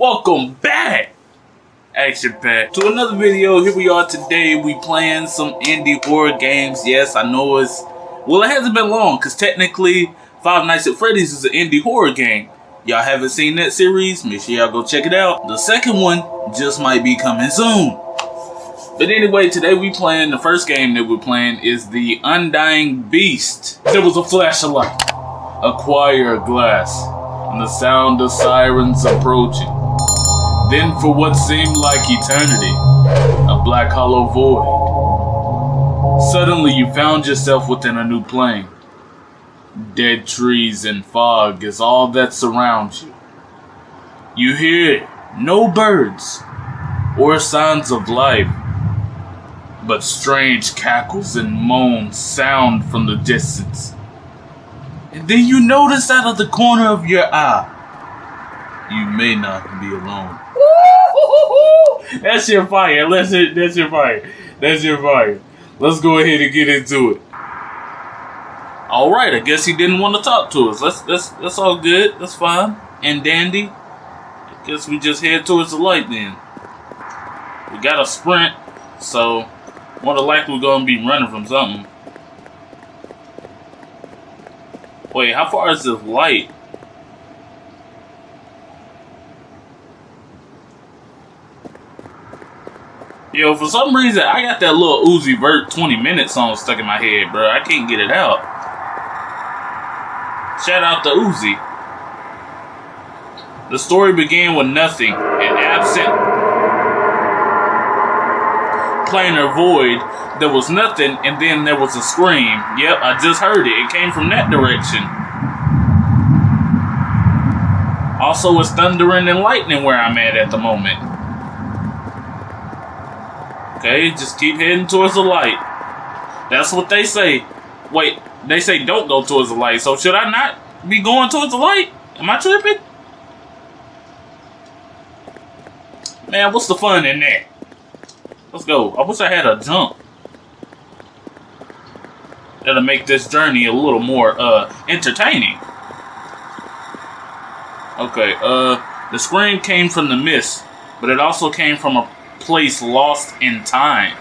Welcome back, Action Pack, to another video. Here we are today. We playing some indie horror games. Yes, I know it's well. It hasn't been long because technically, Five Nights at Freddy's is an indie horror game. Y'all haven't seen that series? Make sure y'all go check it out. The second one just might be coming soon. But anyway, today we playing the first game that we're playing is the Undying Beast. There was a flash of light, a choir glass, and the sound of sirens approaching. Then, for what seemed like eternity, a black hollow void. Suddenly, you found yourself within a new plane. Dead trees and fog is all that surrounds you. You hear no birds or signs of life, but strange cackles and moans sound from the distance. And then you notice out of the corner of your eye, you may not be alone. That's your fire. That's it. That's your fire. That's your fire. Let's go ahead and get into it. All right. I guess he didn't want to talk to us. That's that's that's all good. That's fine and dandy. I guess we just head towards the light then. We got a sprint, so more than likely we're gonna be running from something. Wait, how far is this light? Yo, for some reason, I got that little Uzi Vert 20 minutes song stuck in my head, bro. I can't get it out. Shout out to Uzi. The story began with nothing, an absent planar void. There was nothing, and then there was a scream. Yep, I just heard it. It came from that direction. Also, it's thundering and lightning where I'm at at the moment. Okay, just keep heading towards the light. That's what they say. Wait, they say don't go towards the light. So should I not be going towards the light? Am I tripping? Man, what's the fun in that? Let's go. I wish I had a jump. That'll make this journey a little more uh entertaining. Okay, uh the scream came from the mist, but it also came from a place lost in time.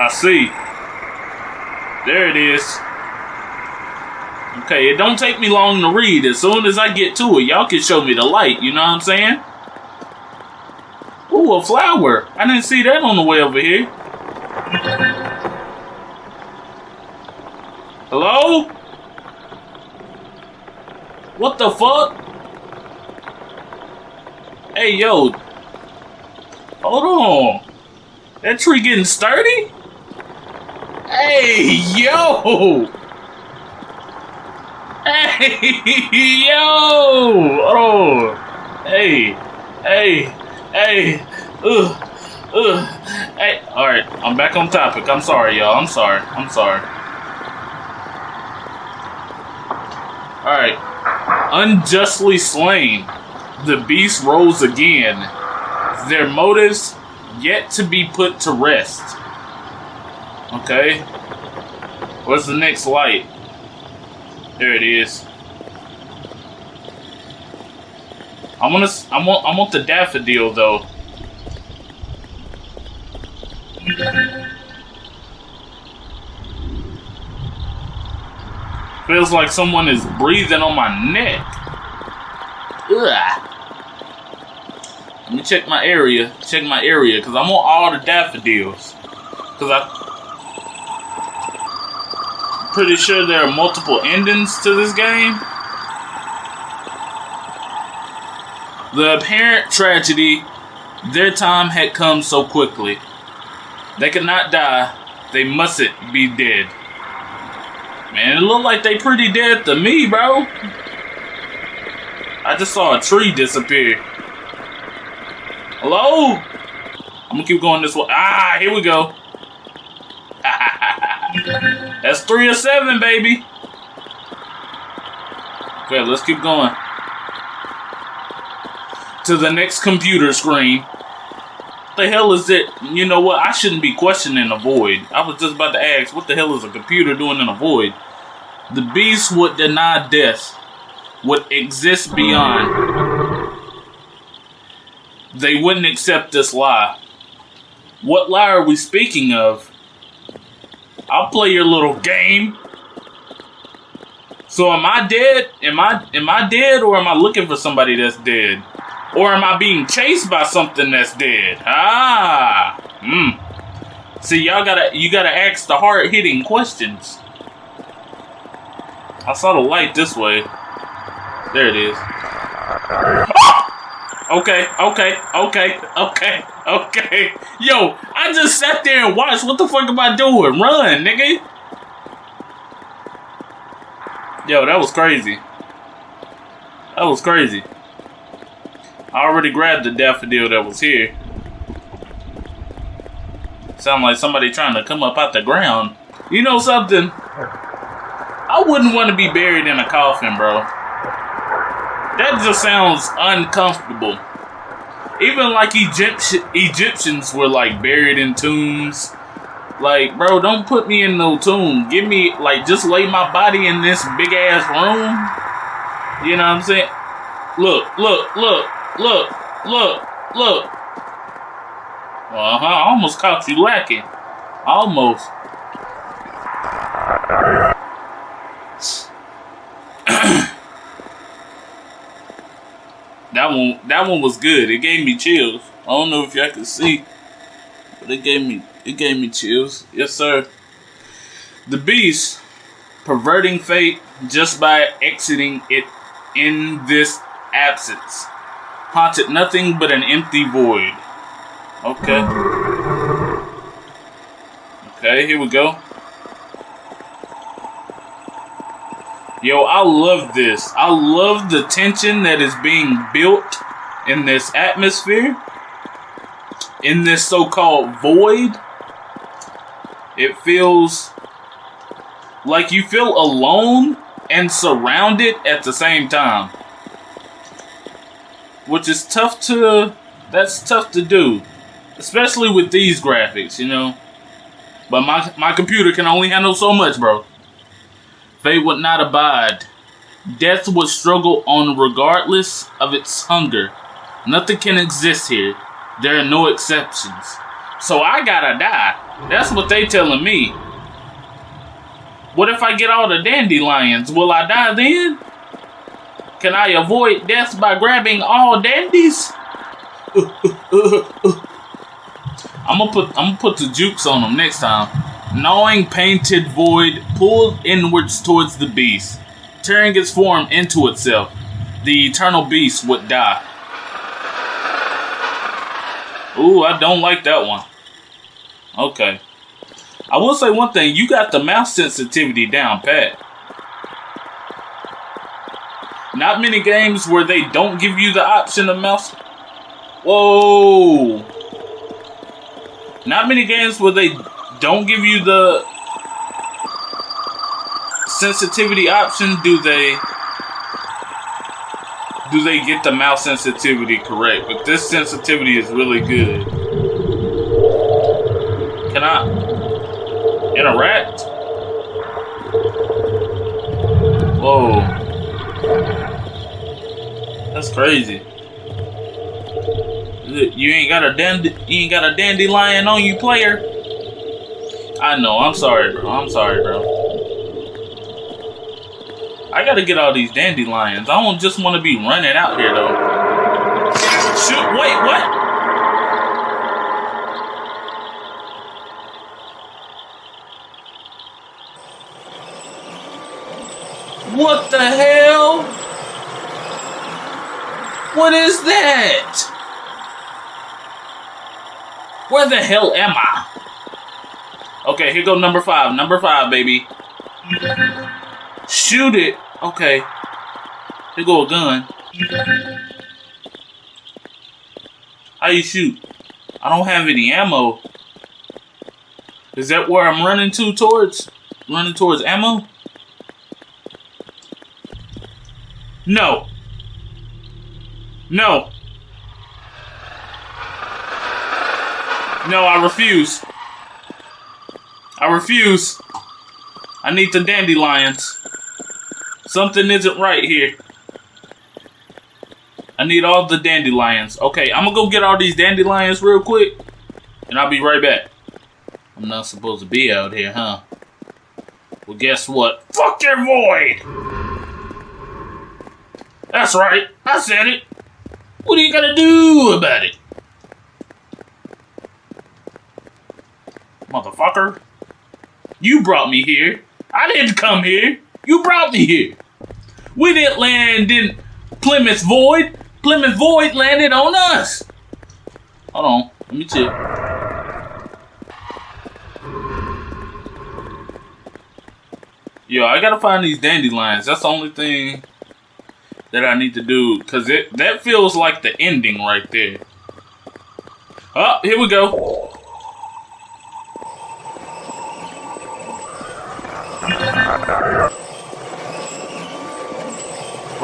I see. There it is. Okay, it don't take me long to read. As soon as I get to it, y'all can show me the light. You know what I'm saying? Ooh, a flower. I didn't see that on the way over here. Hello? What the fuck? Hey, yo. Hold on. That tree getting sturdy? Hey, yo. Hey, yo. Oh. Hey. Hey. Hey. Ugh. Ugh. Hey. Alright, I'm back on topic. I'm sorry, y'all. I'm sorry. I'm sorry. Alright. Unjustly slain the beast rose again, their motives yet to be put to rest. Okay? What's the next light? There it is. I want to. I want. I want the daffodil though. Feels like someone is breathing on my neck. Ugh. Let me check my area. Check my area, because I want all the daffodils. Because. I'm pretty sure there are multiple endings to this game. The apparent tragedy, their time had come so quickly. They could not die. They mustn't be dead. Man, it looked like they pretty dead to me, bro. I just saw a tree disappear. Hello? I'm gonna keep going this way. Ah, here we go. That's three or seven, baby. Okay, let's keep going. To the next computer screen. What the hell is it? You know what? I shouldn't be questioning a void. I was just about to ask, what the hell is a computer doing in a void? The beast would deny death. would exist beyond, they wouldn't accept this lie. What lie are we speaking of? I'll play your little game. So am I dead? Am I am I dead or am I looking for somebody that's dead? Or am I being chased by something that's dead? Ah. Hmm. See, y'all gotta you gotta ask the hard hitting questions. I saw the light this way. There it is. Okay, okay, okay, okay, okay. Yo, I just sat there and watched. What the fuck am I doing? Run, nigga. Yo, that was crazy. That was crazy. I already grabbed the daffodil that was here. Sound like somebody trying to come up out the ground. You know something? I wouldn't want to be buried in a coffin, bro. That just sounds uncomfortable. Even like Egypt Egyptians were like buried in tombs. Like, bro, don't put me in no tomb. Give me like just lay my body in this big ass room. You know what I'm saying? Look, look, look, look, look, look. Uh huh. I almost caught you lacking. Almost. That one that one was good. It gave me chills. I don't know if y'all can see, but it gave me it gave me chills. Yes, sir. The beast perverting fate just by exiting it in this absence. Haunted nothing but an empty void. Okay. Okay, here we go. Yo, I love this. I love the tension that is being built in this atmosphere. In this so-called void. It feels like you feel alone and surrounded at the same time. Which is tough to... That's tough to do. Especially with these graphics, you know. But my, my computer can only handle so much, bro. Fate would not abide. Death would struggle on regardless of its hunger. Nothing can exist here. There are no exceptions. So I gotta die. That's what they telling me. What if I get all the dandelions? Will I die then? Can I avoid death by grabbing all dandies? I'm gonna put I'm gonna put the jukes on them next time. Gnawing painted void pulled inwards towards the beast, tearing its form into itself. The eternal beast would die. Ooh, I don't like that one. Okay. I will say one thing, you got the mouse sensitivity down pat. Not many games where they don't give you the option of mouse. Whoa. Not many games where they don't give you the sensitivity option, do they do they get the mouse sensitivity correct? But this sensitivity is really good. Can I interact? Whoa. That's crazy. You ain't got a dandy you ain't got a dandelion on you player. I know. I'm sorry, bro. I'm sorry, bro. I gotta get all these dandelions. I don't just want to be running out here, though. Shoot, wait, what? What the hell? What is that? Where the hell am I? Okay, here go number five. Number five, baby. Shoot it. Okay. Here go a gun. How you shoot? I don't have any ammo. Is that where I'm running to towards? Running towards ammo? No. No. No, I refuse. I refuse. I need the dandelions. Something isn't right here. I need all the dandelions. Okay, I'm gonna go get all these dandelions real quick, and I'll be right back. I'm not supposed to be out here, huh? Well, guess what? Fuck your void! That's right, I said it. What are you gonna do about it? Motherfucker. You brought me here. I didn't come here. You brought me here. We didn't land in Plymouth Void. Plymouth Void landed on us. Hold on. Let me check. Yo, I gotta find these dandelions. That's the only thing that I need to do. Because it that feels like the ending right there. Oh, here we go.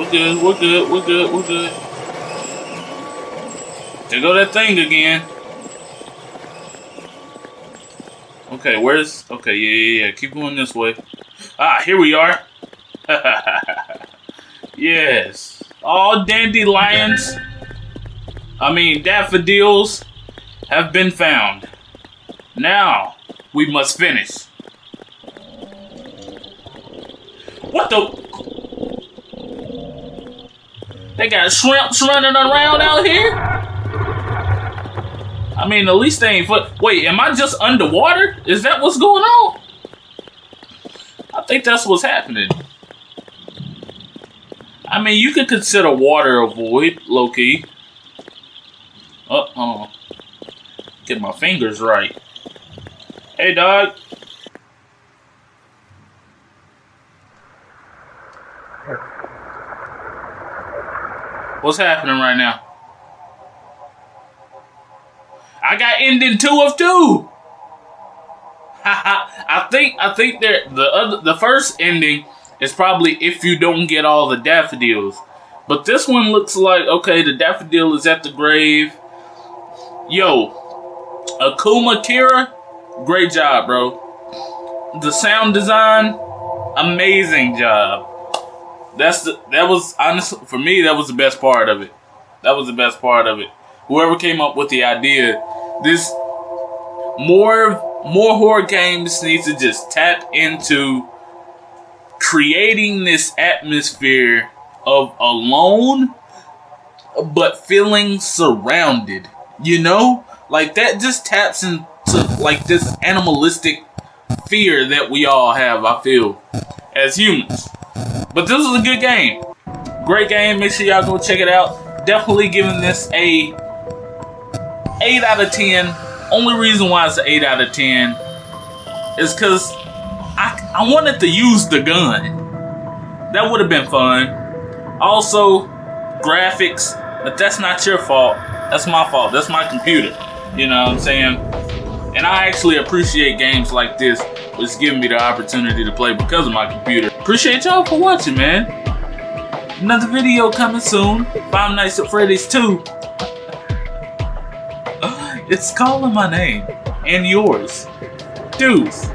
We're good, we're good, we're good, we're good. There go that thing again. Okay, where's... Okay, yeah, yeah, yeah. Keep going this way. Ah, here we are. yes. All dandelions, I mean daffodils, have been found. Now, we must finish. What the? They got shrimps running around out here? I mean, at least they ain't foot. Wait, am I just underwater? Is that what's going on? I think that's what's happening. I mean, you could consider water a void, low-key. Uh oh. Get my fingers right. Hey, dog. What's happening right now? I got ending two of two. I think I think there the other the first ending is probably if you don't get all the daffodils. But this one looks like okay, the daffodil is at the grave. Yo, Akuma Kira, great job, bro. The sound design, amazing job. That's the that was honestly for me that was the best part of it. That was the best part of it. Whoever came up with the idea, this more more horror games needs to just tap into creating this atmosphere of alone but feeling surrounded. You know? Like that just taps into like this animalistic fear that we all have, I feel, as humans. But this is a good game. Great game. Make sure y'all go check it out. Definitely giving this a 8 out of 10. Only reason why it's an 8 out of 10 is because I, I wanted to use the gun. That would have been fun. Also, graphics, but that's not your fault. That's my fault. That's my computer. You know what I'm saying? And I actually appreciate games like this, which giving me the opportunity to play because of my computer. Appreciate y'all for watching, man. Another video coming soon. Five Nights at Freddy's 2. it's calling my name. And yours. Deuce.